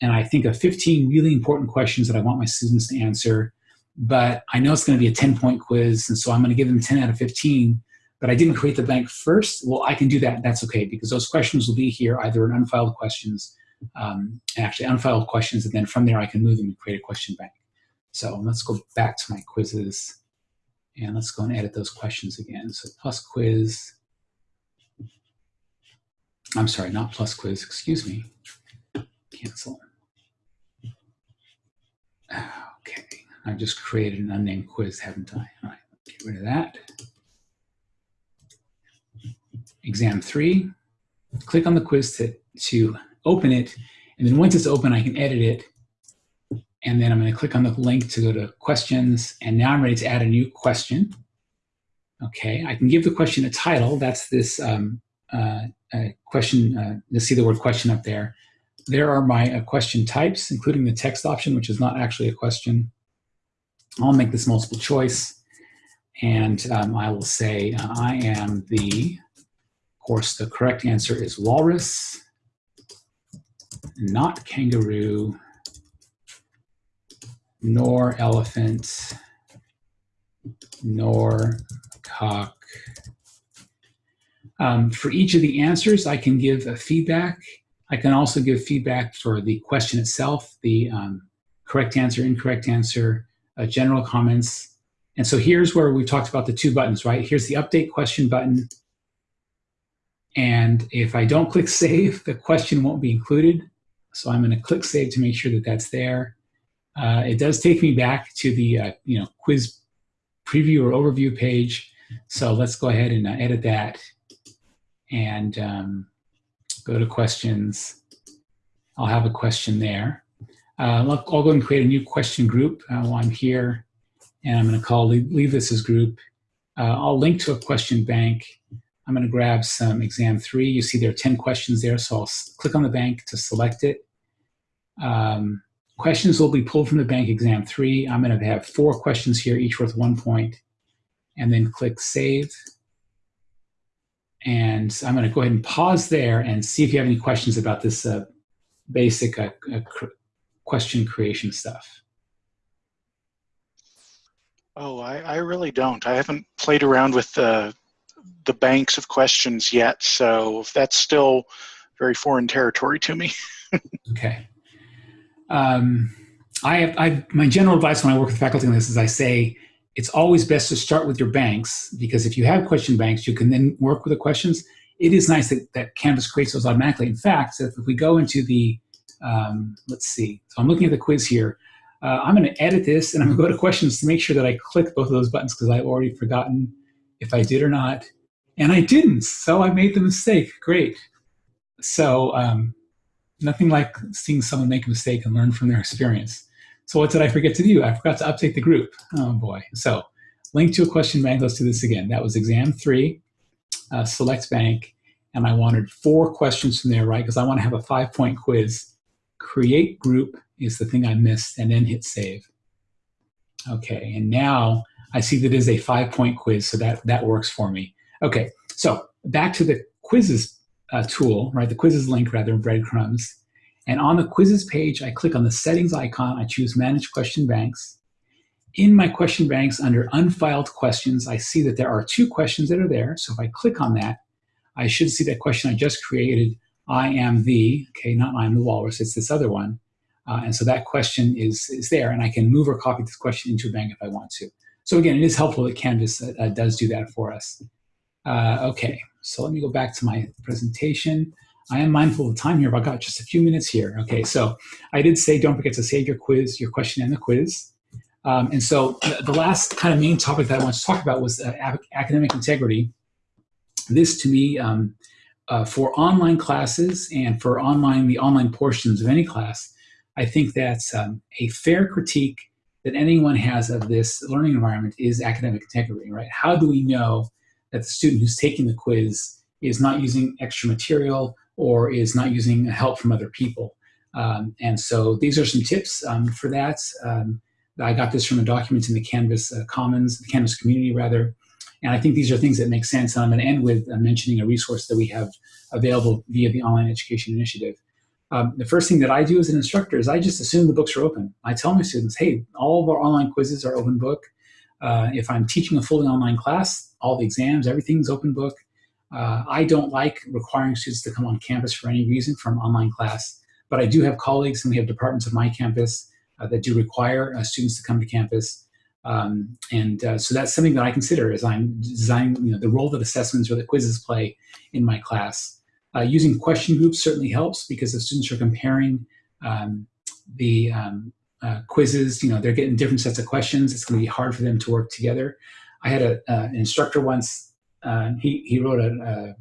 and I think of 15 really important questions that I want my students to answer, but I know it's going to be a 10 point quiz, and so I'm going to give them 10 out of 15. But I didn't create the bank first. Well, I can do that. That's okay because those questions will be here either in unfiled questions, um, actually unfiled questions, and then from there I can move them and create a question bank. So let's go back to my quizzes, and let's go and edit those questions again. So plus quiz I'm sorry, not plus quiz, excuse me. Cancel. Okay, I've just created an unnamed quiz, haven't I? All right, get rid of that. Exam three, click on the quiz to, to open it, and then once it's open, I can edit it. And then I'm gonna click on the link to go to questions, and now I'm ready to add a new question. Okay, I can give the question a title. That's this um, question, uh, you'll see the word question up there. There are my uh, question types, including the text option, which is not actually a question. I'll make this multiple choice, and um, I will say uh, I am the, of course, the correct answer is walrus, not kangaroo, nor elephant, nor cock, um, for each of the answers, I can give a feedback. I can also give feedback for the question itself, the um, correct answer, incorrect answer, uh, general comments. And so here's where we talked about the two buttons, right? Here's the update question button. And if I don't click save, the question won't be included. So I'm gonna click save to make sure that that's there. Uh, it does take me back to the uh, you know quiz preview or overview page. So let's go ahead and uh, edit that and um, go to questions. I'll have a question there. Uh, I'll, I'll, go and create a new question group uh, while I'm here, and I'm going to call leave, leave, this as group. Uh, I'll link to a question bank. I'm going to grab some exam three. You see there are 10 questions there, so I'll click on the bank to select it. Um, questions will be pulled from the bank exam three. I'm going to have four questions here, each worth one point, and then click save. And I'm going to go ahead and pause there and see if you have any questions about this uh, basic uh, uh, question creation stuff. Oh, I, I, really don't. I haven't played around with the, the banks of questions yet, so that's still very foreign territory to me. okay. Um, I have, I, my general advice when I work with faculty on this is I say, it's always best to start with your banks because if you have question banks, you can then work with the questions. It is nice that, that Canvas creates those automatically. In fact, if we go into the, um, let's see, so I'm looking at the quiz here. Uh, I'm going to edit this and I'm going to go to questions to make sure that I click both of those buttons because I've already forgotten if I did or not. And I didn't, so I made the mistake. Great. So um, nothing like seeing someone make a mistake and learn from their experience. So what did I forget to do? I forgot to update the group. Oh boy. So link to a question bank. Let's do this again. That was exam three, uh, select bank. And I wanted four questions from there, right? Because I want to have a five point quiz. Create group is the thing I missed and then hit save. Okay, and now I see that is a five point quiz, so that, that works for me. Okay, so back to the quizzes uh, tool, right? The quizzes link rather, breadcrumbs. And on the quizzes page, I click on the settings icon, I choose manage question banks. In my question banks under unfiled questions, I see that there are two questions that are there. So if I click on that, I should see that question I just created, I am the, okay, not I am the walrus, it's this other one. Uh, and so that question is, is there, and I can move or copy this question into a bank if I want to. So again, it is helpful that Canvas uh, uh, does do that for us. Uh, okay, so let me go back to my presentation. I am mindful of the time here, but I've got just a few minutes here. Okay, so I did say don't forget to save your quiz, your question and the quiz. Um, and so the last kind of main topic that I want to talk about was uh, academic integrity. This to me, um, uh, for online classes and for online the online portions of any class, I think that's um, a fair critique that anyone has of this learning environment is academic integrity, right? How do we know that the student who's taking the quiz is not using extra material or is not using help from other people? Um, and so these are some tips um, for that. Um, I got this from a document in the Canvas uh, Commons, the Canvas community rather. And I think these are things that make sense. And I'm going to end with uh, mentioning a resource that we have available via the Online Education Initiative. Um, the first thing that I do as an instructor is I just assume the books are open. I tell my students, hey, all of our online quizzes are open book. Uh, if I'm teaching a fully online class, all the exams, everything's open book. Uh, I don't like requiring students to come on campus for any reason an online class, but I do have colleagues and we have departments of my campus uh, that do require uh, students to come to campus. Um, and uh, so that's something that I consider as I'm designing you know, the role that assessments or the quizzes play in my class. Uh, using question groups certainly helps because the students are comparing um, the um, uh, quizzes, you know, they're getting different sets of questions. It's going to be hard for them to work together. I had a, an instructor once, uh, he, he wrote a,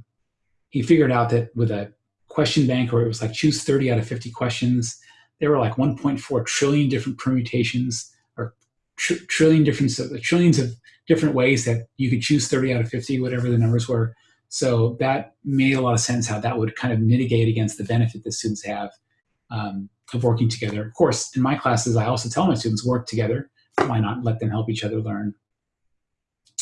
he figured out that with a question bank where it was like choose 30 out of 50 questions, there were like 1.4 trillion different permutations or tr trillion different, trillions of different ways that you could choose 30 out of 50, whatever the numbers were. So that made a lot of sense how that would kind of mitigate against the benefit that students have um, of working together. Of course, in my classes, I also tell my students work together. Why not let them help each other learn?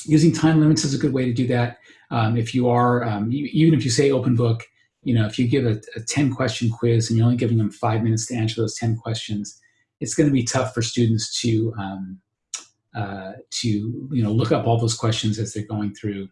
Using time limits is a good way to do that. Um, if you are, um, even if you say open book, you know, if you give a, a 10 question quiz and you're only giving them five minutes to answer those 10 questions, it's going to be tough for students to, um, uh, to, you know, look up all those questions as they're going through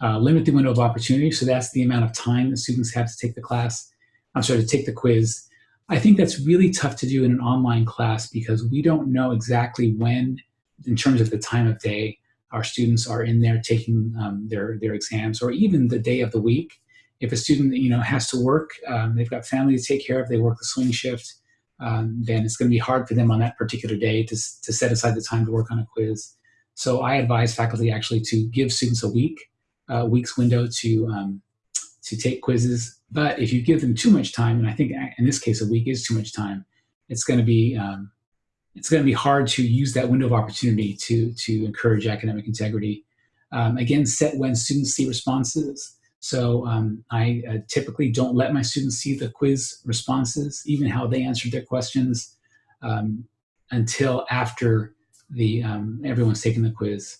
uh, limit the window of opportunity. So that's the amount of time that students have to take the class. I'm sorry, to take the quiz. I think that's really tough to do in an online class because we don't know exactly when, in terms of the time of day, our students are in there taking um, their, their exams or even the day of the week. If a student you know has to work, um, they've got family to take care of, they work the swing shift, um, then it's going to be hard for them on that particular day to, to set aside the time to work on a quiz. So I advise faculty actually to give students a week uh, week's window to um, to take quizzes. But if you give them too much time, and I think in this case a week is too much time, it's going to be um, it's going to be hard to use that window of opportunity to to encourage academic integrity. Um, again, set when students see responses. So um, I uh, typically don't let my students see the quiz responses, even how they answered their questions, um, until after the um, everyone's taken the quiz.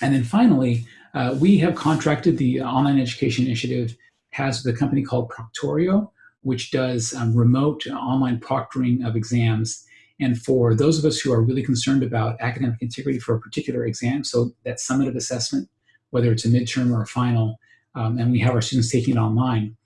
And then finally, uh, we have contracted the Online Education Initiative has a company called Proctorio, which does um, remote online proctoring of exams. And for those of us who are really concerned about academic integrity for a particular exam, so that summative assessment, whether it's a midterm or a final, um, and we have our students taking it online,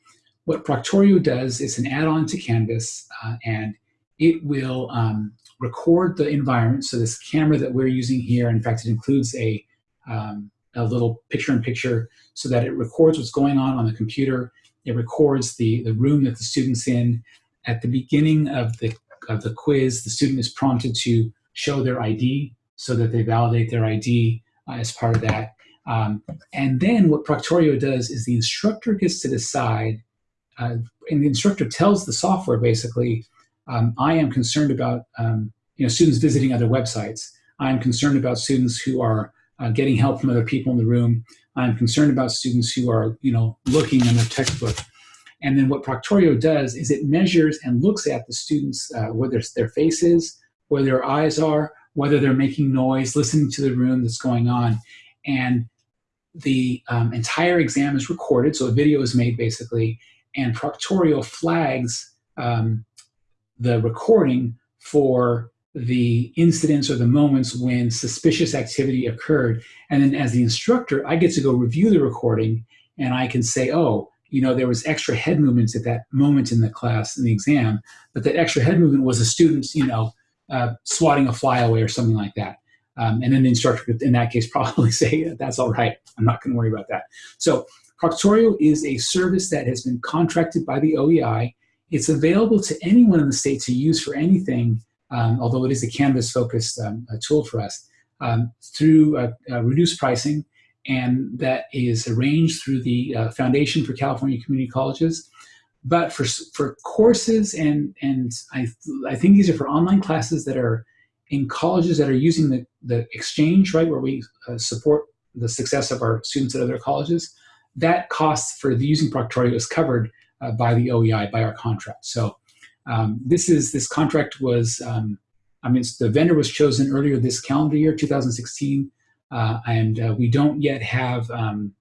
what Proctorio does is an add-on to Canvas, uh, and it will um, record the environment. So this camera that we're using here, in fact, it includes a um, a little picture-in-picture so that it records what's going on on the computer. It records the, the room that the student's in. At the beginning of the, of the quiz, the student is prompted to show their ID so that they validate their ID uh, as part of that. Um, and then what Proctorio does is the instructor gets to decide uh, and the instructor tells the software basically, um, I am concerned about um, you know students visiting other websites. I'm concerned about students who are uh, getting help from other people in the room. I'm concerned about students who are you know looking in their textbook. And then what Proctorio does is it measures and looks at the students, uh, whether it's their faces, where their eyes are, whether they're making noise, listening to the room that's going on. And the um, entire exam is recorded, so a video is made basically, and Proctorio flags um, the recording for the incidents or the moments when suspicious activity occurred. And then as the instructor, I get to go review the recording and I can say, oh, you know, there was extra head movements at that moment in the class, in the exam, but that extra head movement was a student, you know, uh, swatting a fly away or something like that. Um, and then the instructor could, in that case, probably say, that's all right, I'm not gonna worry about that. So Proctorio is a service that has been contracted by the OEI. It's available to anyone in the state to use for anything, um, although it is a Canvas-focused um, tool for us, um, through uh, uh, reduced pricing, and that is arranged through the uh, Foundation for California Community Colleges. But for, for courses, and, and I, I think these are for online classes that are in colleges that are using the, the exchange, right, where we uh, support the success of our students at other colleges, that cost for the using Proctorio is covered uh, by the OEI, by our contract. So um, this is, this contract was, um, I mean, the vendor was chosen earlier this calendar year, 2016, uh, and uh, we don't yet have, um,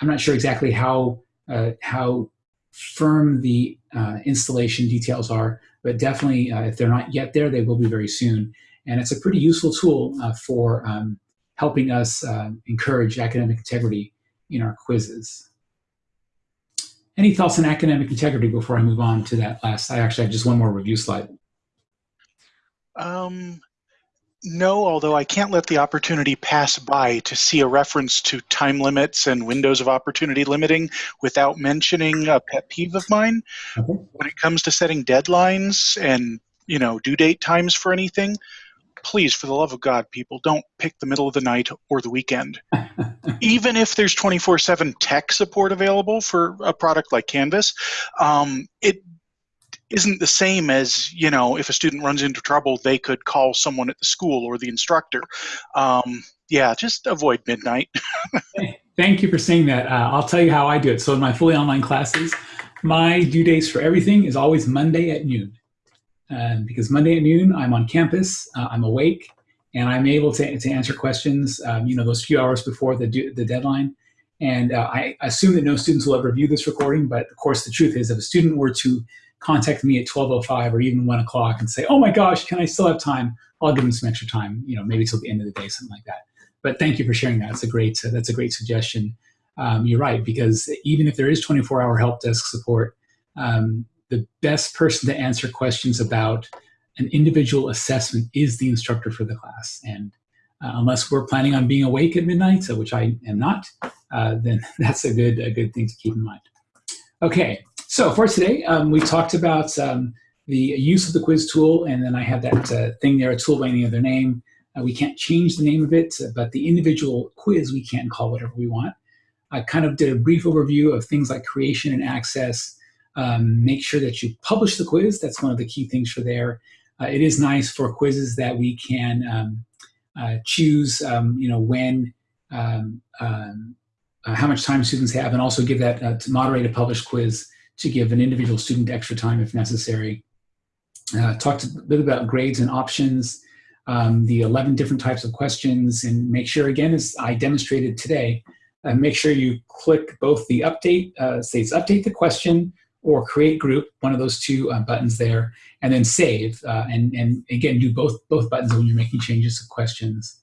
I'm not sure exactly how, uh, how firm the uh, installation details are, but definitely uh, if they're not yet there, they will be very soon. And it's a pretty useful tool uh, for um, helping us encourage academic integrity in our quizzes. Any thoughts on academic integrity before I move on to that last? I actually have just one more review slide. Um, no, although I can't let the opportunity pass by to see a reference to time limits and windows of opportunity limiting without mentioning a pet peeve of mine. Okay. When it comes to setting deadlines and you know due date times for anything, please, for the love of God, people, don't pick the middle of the night or the weekend. Even if there's 24/7 tech support available for a product like Canvas, um, it isn't the same as you know if a student runs into trouble they could call someone at the school or the instructor. Um, yeah just avoid midnight. Thank you for saying that. Uh, i'll tell you how i do it. So in my fully online classes my due dates for everything is always monday at noon. Because monday at noon i'm on campus uh, i'm awake and i'm able to, to answer questions um, you know those few hours before the, the deadline. And uh, i assume that no students will ever view this recording but of course the truth is if a student were to contact me at 12.05 or even 1 o'clock and say, oh my gosh, can I still have time? I'll give them some extra time, you know, maybe till the end of the day, something like that. But thank you for sharing that. It's a great, uh, that's a great suggestion. Um, you're right, because even if there is 24-hour help desk support, um, the best person to answer questions about an individual assessment is the instructor for the class. And uh, unless we're planning on being awake at midnight, so which I am not, uh, then that's a good, a good thing to keep in mind. Okay, so for today, um, we talked about um, the use of the quiz tool, and then I have that uh, thing there, a tool by any other name. Uh, we can't change the name of it, but the individual quiz we can call whatever we want. I kind of did a brief overview of things like creation and access. Um, make sure that you publish the quiz. That's one of the key things for there. Uh, it is nice for quizzes that we can um, uh, choose, um, you know, when, um, uh, how much time students have, and also give that uh, to moderate a published quiz to give an individual student extra time if necessary. Uh, talked a bit about grades and options, um, the 11 different types of questions, and make sure, again, as I demonstrated today, uh, make sure you click both the update, uh, say it's update the question, or create group, one of those two uh, buttons there, and then save. Uh, and, and again, do both, both buttons when you're making changes to questions.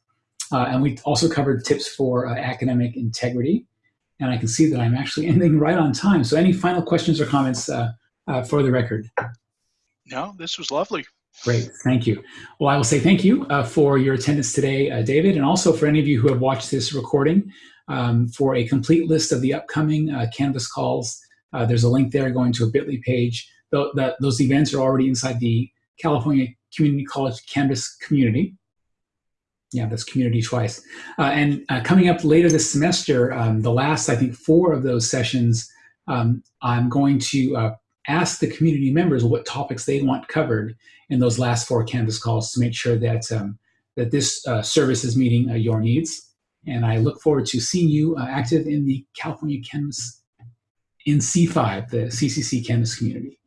Uh, and we also covered tips for uh, academic integrity and I can see that I'm actually ending right on time. So any final questions or comments uh, uh, for the record? No, this was lovely. Great, thank you. Well, I will say thank you uh, for your attendance today, uh, David, and also for any of you who have watched this recording. Um, for a complete list of the upcoming uh, Canvas calls, uh, there's a link there going to a bit.ly page. Th that, those events are already inside the California Community College Canvas community yeah, that's community twice. Uh, and uh, coming up later this semester, um, the last, I think, four of those sessions um, I'm going to uh, ask the community members what topics they want covered in those last four Canvas calls to make sure that, um, that this uh, service is meeting uh, your needs. And I look forward to seeing you uh, active in the California Canvas in C5, the CCC Canvas community.